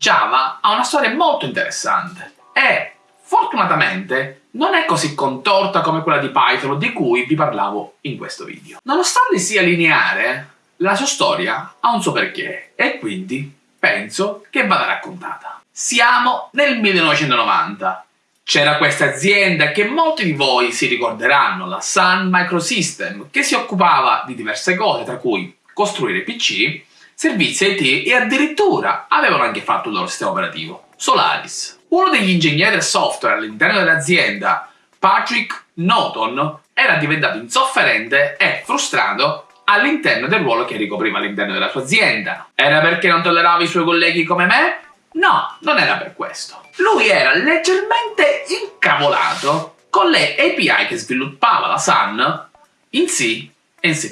Java ha una storia molto interessante e, fortunatamente, non è così contorta come quella di Python di cui vi parlavo in questo video. Nonostante sia lineare, la sua storia ha un suo perché e quindi penso che vada raccontata. Siamo nel 1990. C'era questa azienda che molti di voi si ricorderanno, la Sun Microsystem, che si occupava di diverse cose, tra cui costruire PC, servizi IT e addirittura avevano anche fatto il loro sistema operativo, Solaris. Uno degli ingegneri del software all'interno dell'azienda, Patrick Norton, era diventato insofferente e frustrato all'interno del ruolo che ricopriva all'interno della sua azienda. Era perché non tollerava i suoi colleghi come me? No, non era per questo. Lui era leggermente incavolato con le API che sviluppava la Sun in C e in C++.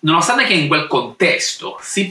Nonostante che in quel contesto C++,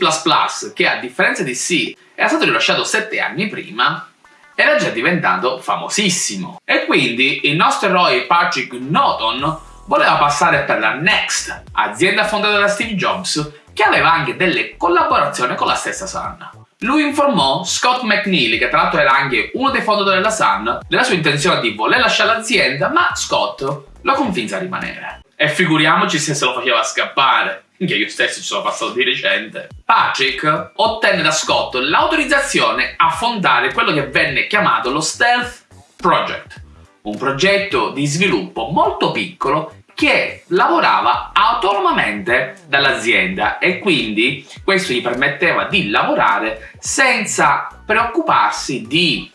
che a differenza di C era stato rilasciato 7 anni prima, era già diventato famosissimo. E quindi il nostro eroe Patrick Norton voleva passare per la Next, azienda fondata da Steve Jobs, che aveva anche delle collaborazioni con la stessa Sun. Lui informò Scott McNeely, che tra l'altro era anche uno dei fondatori della Sun, della sua intenzione di voler lasciare l'azienda, ma Scott lo convinse a rimanere. E figuriamoci se se lo faceva scappare, che io stesso ci sono passato di recente. Patrick ottenne da Scott l'autorizzazione a fondare quello che venne chiamato lo Stealth Project, un progetto di sviluppo molto piccolo che lavorava autonomamente dall'azienda e quindi questo gli permetteva di lavorare senza preoccuparsi di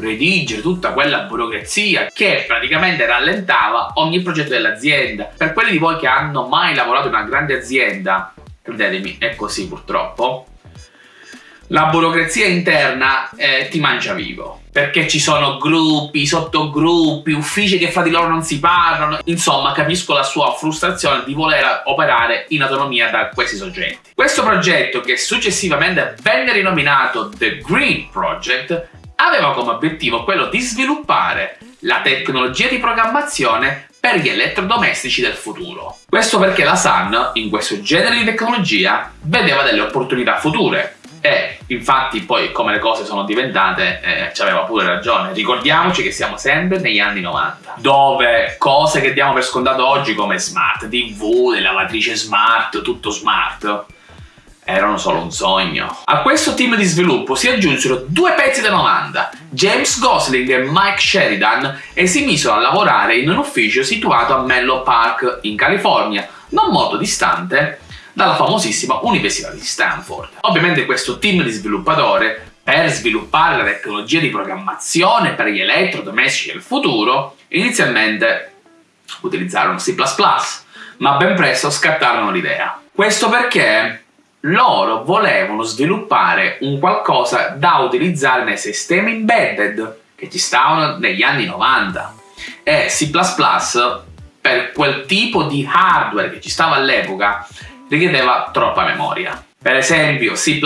redigere tutta quella burocrazia che praticamente rallentava ogni progetto dell'azienda. Per quelli di voi che hanno mai lavorato in una grande azienda, credetemi, è così purtroppo, la burocrazia interna eh, ti mangia vivo perché ci sono gruppi, sottogruppi, uffici che fra di loro non si parlano. Insomma, capisco la sua frustrazione di voler operare in autonomia da questi soggetti. Questo progetto, che successivamente venne rinominato The Green Project, aveva come obiettivo quello di sviluppare la tecnologia di programmazione per gli elettrodomestici del futuro. Questo perché la Sun, in questo genere di tecnologia, vedeva delle opportunità future e infatti poi come le cose sono diventate eh, ci aveva pure ragione. Ricordiamoci che siamo sempre negli anni 90, dove cose che diamo per scontato oggi come smart TV, lavatrice smart, tutto smart, erano solo un sogno. A questo team di sviluppo si aggiunsero due pezzi da 90, James Gosling e Mike Sheridan, e si misero a lavorare in un ufficio situato a Menlo Park, in California, non molto distante dalla famosissima Università di Stanford. Ovviamente questo team di sviluppatori per sviluppare la tecnologia di programmazione per gli elettrodomestici del futuro, inizialmente utilizzarono C++, ma ben presto scattarono l'idea. Questo perché loro volevano sviluppare un qualcosa da utilizzare nei sistemi embedded che ci stavano negli anni 90 e C++ per quel tipo di hardware che ci stava all'epoca richiedeva troppa memoria. Per esempio C++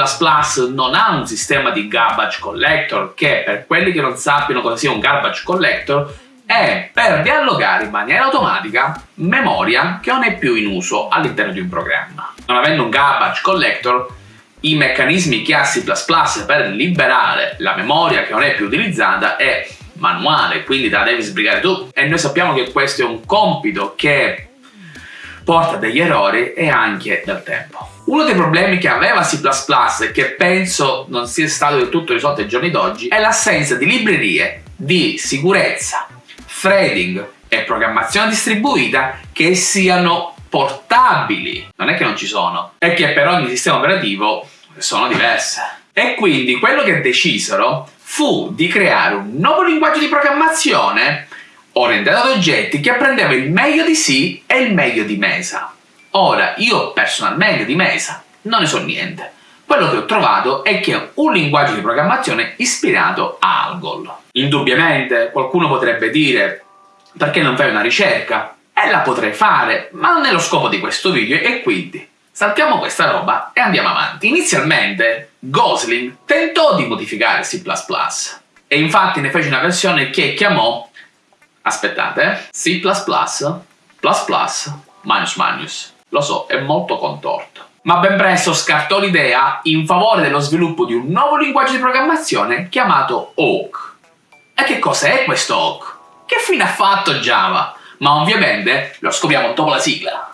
non ha un sistema di garbage collector che per quelli che non sappiano cosa sia un garbage collector è per riallogare in maniera automatica memoria che non è più in uso all'interno di un programma. Non avendo un garbage collector i meccanismi che ha C++ per liberare la memoria che non è più utilizzata è manuale, quindi te la devi sbrigare tu e noi sappiamo che questo è un compito che porta degli errori e anche del tempo. Uno dei problemi che aveva C++ e che penso non sia stato del tutto risolto ai giorni d'oggi è l'assenza di librerie di sicurezza, threading e programmazione distribuita che siano portabili. Non è che non ci sono, è che per ogni sistema operativo sono diverse. E quindi quello che decisero fu di creare un nuovo linguaggio di programmazione orientato ad oggetti che apprendeva il meglio di C e il meglio di Mesa. Ora, io personalmente di Mesa non ne so niente. Quello che ho trovato è che è un linguaggio di programmazione ispirato a Algol. Indubbiamente qualcuno potrebbe dire perché non fai una ricerca? E la potrei fare, ma non è lo scopo di questo video e quindi saltiamo questa roba e andiamo avanti. Inizialmente Gosling tentò di modificare C++ e infatti ne fece una versione che chiamò Aspettate, C++, plus plus, minus minus. Lo so, è molto contorto. Ma ben presto scartò l'idea in favore dello sviluppo di un nuovo linguaggio di programmazione chiamato Awk. E che cos'è questo Awk? Che fine ha fatto Java? Ma ovviamente lo scopriamo dopo la sigla.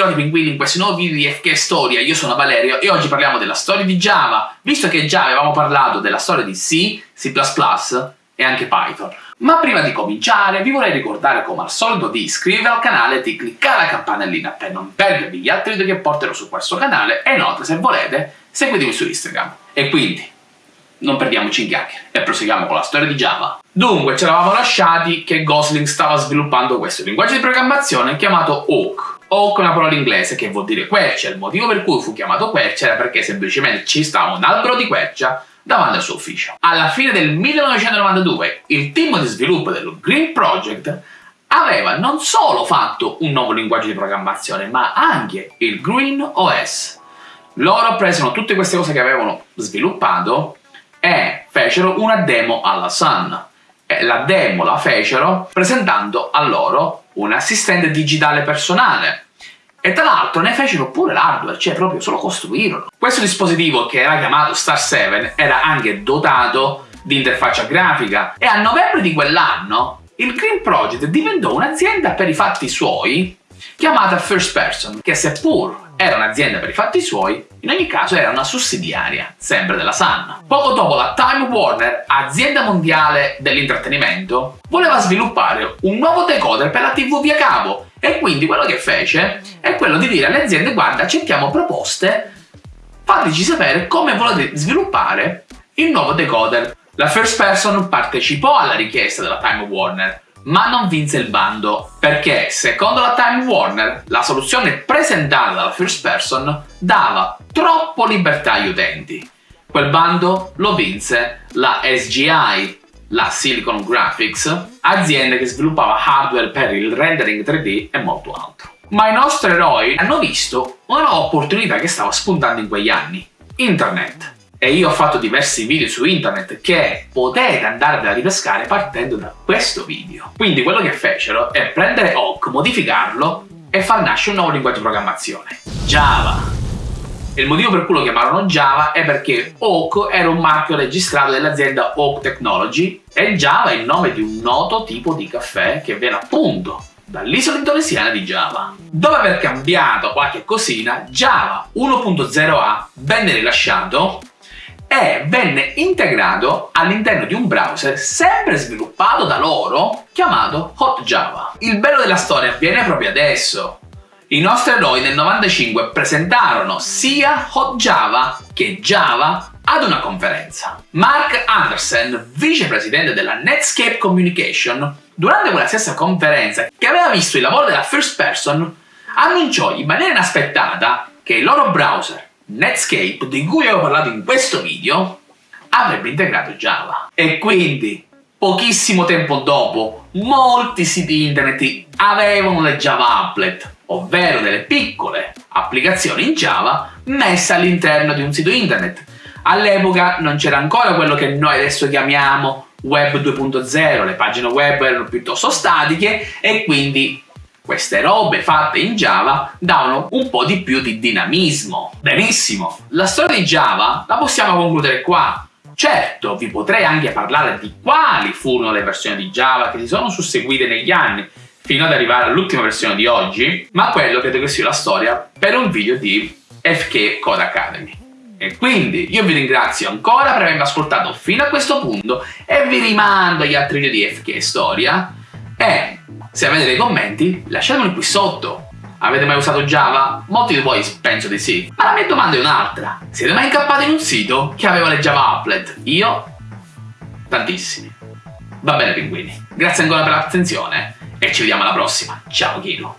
Ritrovati pinguini in questo nuovo video di FK Storia, io sono Valerio e oggi parliamo della storia di Java, visto che già avevamo parlato della storia di C, C++ e anche Python. Ma prima di cominciare vi vorrei ricordare come al solito di iscrivervi al canale e di cliccare la campanellina per non perdervi gli altri video che porterò su questo canale e inoltre se volete seguitemi su Instagram. E quindi non perdiamoci in chiacchiere e proseguiamo con la storia di Java. Dunque, ci eravamo lasciati che Gosling stava sviluppando questo linguaggio di programmazione chiamato Awk. Awk è una parola inglese che vuol dire quercia, il motivo per cui fu chiamato quercia era perché semplicemente ci stava un albero di quercia davanti al suo ufficio. Alla fine del 1992 il team di sviluppo del Green Project aveva non solo fatto un nuovo linguaggio di programmazione, ma anche il Green OS. Loro presero tutte queste cose che avevano sviluppato e fecero una demo alla Sun. E la demo la fecero presentando a loro un assistente digitale personale. E tra l'altro ne fecero pure l'hardware, cioè proprio solo costruirono. Questo dispositivo, che era chiamato Star 7, era anche dotato di interfaccia grafica e a novembre di quell'anno il Green Project diventò un'azienda per i fatti suoi chiamata First Person, che seppur era un'azienda per i fatti suoi, in ogni caso era una sussidiaria, sempre della Sun. Poco dopo la Time Warner, azienda mondiale dell'intrattenimento, voleva sviluppare un nuovo decoder per la TV via cavo e quindi quello che fece è quello di dire alle aziende guarda accettiamo proposte, fateci sapere come volete sviluppare il nuovo decoder. La First Person partecipò alla richiesta della Time Warner ma non vinse il bando perché, secondo la Time Warner, la soluzione presentata dalla First Person dava troppo libertà agli utenti. Quel bando lo vinse la SGI, la Silicon Graphics, azienda che sviluppava hardware per il rendering 3D e molto altro. Ma i nostri eroi hanno visto una nuova opportunità che stava spuntando in quegli anni. Internet e io ho fatto diversi video su internet che potete andare a ripescare partendo da questo video. Quindi quello che fecero è prendere Hawk, modificarlo e far nascere un nuovo linguaggio di programmazione, Java. Il motivo per cui lo chiamarono Java è perché Hawk era un marchio registrato dell'azienda Hawk Technology e Java è il nome di un noto tipo di caffè che viene appunto dall'isola indonesiana di Java. Dopo aver cambiato qualche cosina, Java 1.0a venne rilasciato e venne integrato all'interno di un browser sempre sviluppato da loro chiamato HotJava. Il bello della storia avviene proprio adesso. I nostri eroi nel 95 presentarono sia HotJava che Java ad una conferenza. Mark Anderson, vicepresidente della Netscape Communication, durante quella stessa conferenza che aveva visto il lavoro della first person, annunciò in maniera inaspettata che il loro browser Netscape, di cui ho parlato in questo video, avrebbe integrato Java. E quindi, pochissimo tempo dopo, molti siti internet avevano le Java Applet, ovvero delle piccole applicazioni in Java messe all'interno di un sito internet. All'epoca non c'era ancora quello che noi adesso chiamiamo web 2.0, le pagine web erano piuttosto statiche e quindi queste robe fatte in Java davano un po' di più di dinamismo. Benissimo, la storia di Java la possiamo concludere qua. Certo, vi potrei anche parlare di quali furono le versioni di Java che si sono susseguite negli anni, fino ad arrivare all'ultima versione di oggi, ma quello credo che sia la storia per un video di FK Code Academy. E quindi io vi ringrazio ancora per avermi ascoltato fino a questo punto e vi rimando agli altri video di FK Storia e se avete dei commenti, lasciatemeli qui sotto. Avete mai usato Java? Molti di voi penso di sì. Ma la mia domanda è un'altra. Siete mai incappati in un sito che aveva le Java Applet? Io? Tantissimi. Va bene pinguini, grazie ancora per l'attenzione e ci vediamo alla prossima. Ciao Kino.